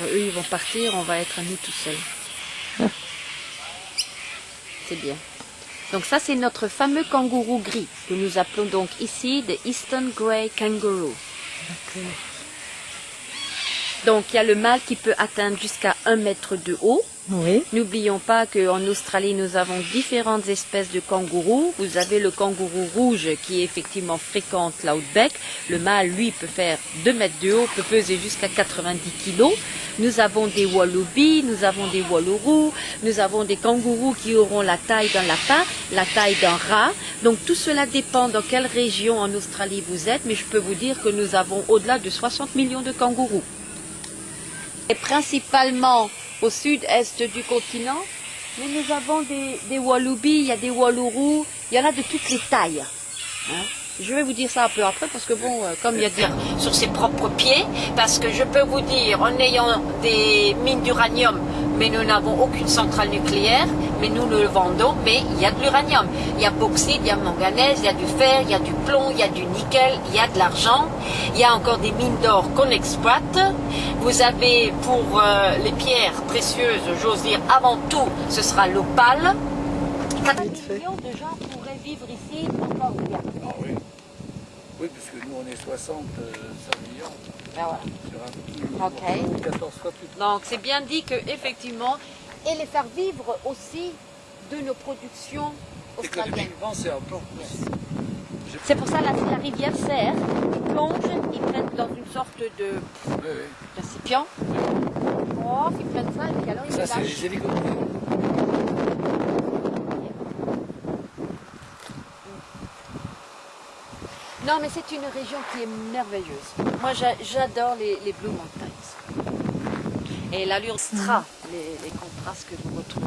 Eux, ils vont partir, on va être à nous tout seuls. C'est bien. Donc ça, c'est notre fameux kangourou gris, que nous appelons donc ici the Eastern Grey Kangaroo. Donc il y a le mâle qui peut atteindre jusqu'à un mètre de haut. Oui. N'oublions pas qu'en Australie, nous avons différentes espèces de kangourous. Vous avez le kangourou rouge qui effectivement fréquente l'outback. Le mâle, lui, peut faire 2 mètres de haut, peut peser jusqu'à 90 kilos. Nous avons des wallabies, nous avons des wallourous, nous avons des kangourous qui auront la taille d'un lapin, la taille d'un rat. Donc tout cela dépend dans quelle région en Australie vous êtes, mais je peux vous dire que nous avons au-delà de 60 millions de kangourous. Et principalement au sud-est du continent, mais nous avons des, des il y a des wallourous, il y en a de toutes les tailles. hein. Je vais vous dire ça un peu après parce que bon, euh, comme il y a des... sur ses propres pieds, parce que je peux vous dire, en ayant des mines d'uranium, mais nous n'avons aucune centrale nucléaire, mais nous le vendons, mais il y a de l'uranium. Il y a bauxite, il y a manganèse, il y a du fer, il y a du plomb, il y a du nickel, il y a de l'argent, il y a encore des mines d'or qu'on exploite. Vous avez pour euh, les pierres précieuses, j'ose dire, avant tout, ce sera l'opale. 4 millions de gens pourraient vivre ici encore bien. Ah oui. Oui, puisque nous on est 65 millions Ben voilà. sur un petit Ok. 14 fois plus. Donc c'est bien dit que effectivement, et les faire vivre aussi de nos productions australiennes. Économiquement, c'est. C'est pour ça la, la rivière Serre, ils plongent, ils prennent dans une sorte de récipient. Oh, ils prennent ça et puis alors ils Ça, le c'est lâchent. les hélicoptères. Non, mais c'est une région qui est merveilleuse. Moi, j'a- j'adore les, les Blue Mountains. Et l'allure stra, les, les contrastes que vous retrouvez.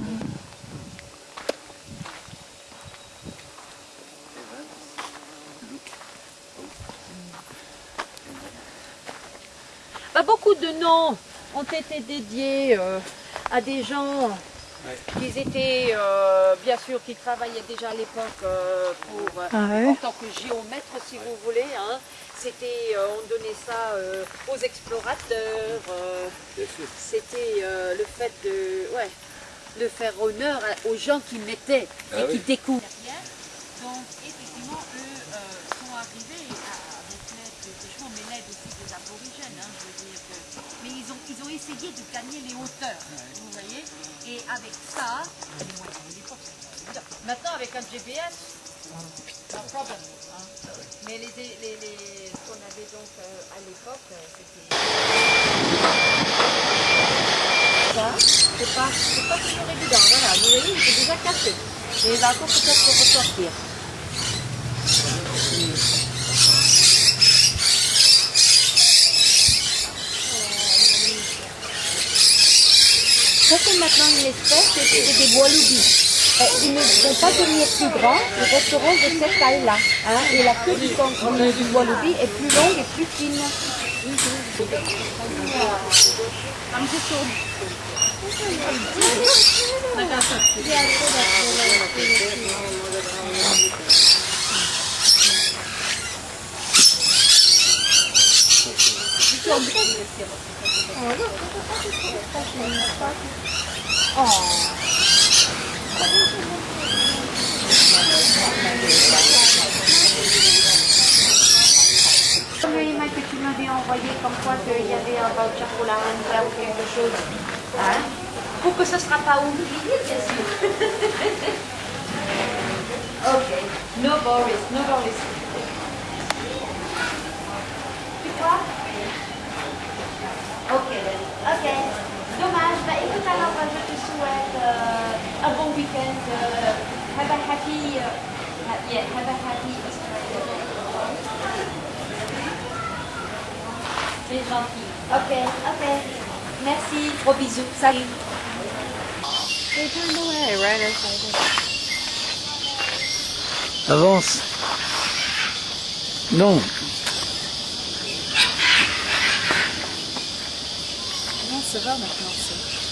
Beaucoup de noms ont été dédiés euh, à des gens qui étaient, euh, bien sûr, qui travaillaient déjà à l'époque euh, pour, Ah ouais. en tant que géomètre, si vous voulez. hein. C'était, euh, on donnait ça euh, aux explorateurs. euh. C'était euh, le fait de, ouais, de faire honneur aux gens qui mettaient Ah et qui oui. découvrent. Donc, effectivement, eux euh, sont arrivés à- avec l'aide, de- franchement, mais l'aide aussi des aborigènes, hein, je veux dire que... Mais essayé de gagner les hauteurs, vous voyez Et avec ça. Maintenant, avec un GPS, no problem. hein. Mais les, les, ce qu'on avait donc euh, à l'époque, euh, c'était... Ça, c'est pas, pas toujours évident. Voilà, vous voyez, il est déjà cassé. Et il va encore peut-être ressortir. Ça, c'est maintenant une espèce, c'est des wallabies. Euh, ils ne vont pas devenir plus grands, ils resteront de cette taille-là. hein. Et la queue du, du wallaby est plus longue et plus fine. Comme le email que tu m'avais envoyé, comme quoi qu'il y avait un voucher pour la Honda ou quelque chose. Hein Pour que ce ne sera pas oublié, bien sûr. ok. No worries, no worries. Tu crois Ok, ok. Dommage. Bah écoute alors, bah, je te souhaite euh, un bon week-end. euh, have a C'est gentil. Ok, ok. Merci. Gros bisous. Salut. Avance. Non. Non, ça va maintenant.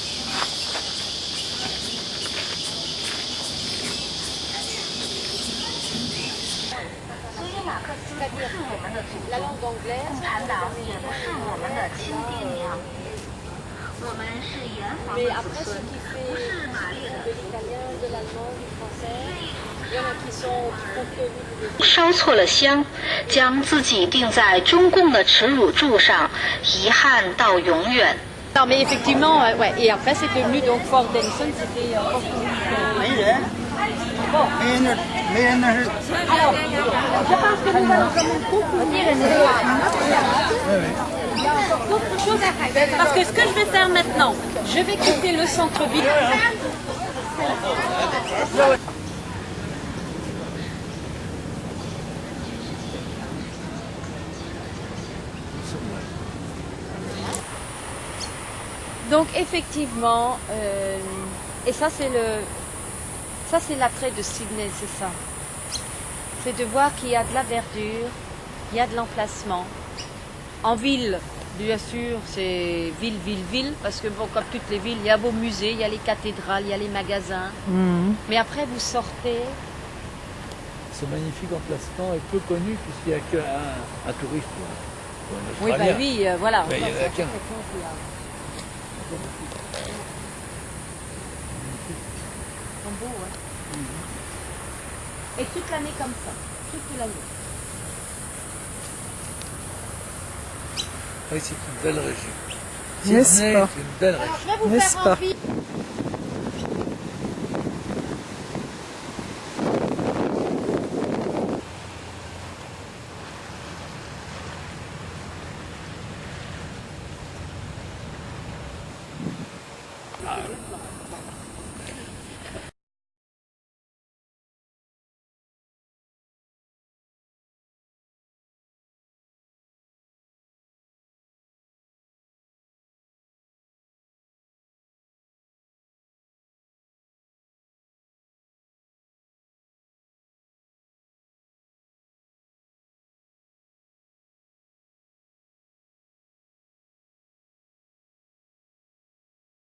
是我们的祖宗共产党也不是我们的亲爹娘我们是炎黄的子孙不是玛丽的烧错了香将自己钉在中共的耻辱柱上遗憾到永远没人没人那没人那是 Parce que ce que je vais faire maintenant, je vais quitter le centre-ville. Donc effectivement, euh, et ça c'est le, ça c'est l'attrait de Sydney, c'est ça. C'est de voir qu'il y a de la verdure, il y a de l'emplacement. En ville, bien sûr, c'est ville, ville, ville, parce que bon, comme toutes les villes, il y a vos musées, il y a les cathédrales, il y a les magasins. Mais après, vous sortez, Ce magnifique emplacement est peu connu puisqu'il n'y a qu'un un touriste. ou un- oui, bah oui, euh, voilà. Mais il y en a qu'un. sont beaux, ouais. Et toute l'année comme ça, toute l'année. Oui, c'est une belle région. N'est-ce pas une belle région. Je vais vous faire pas envie.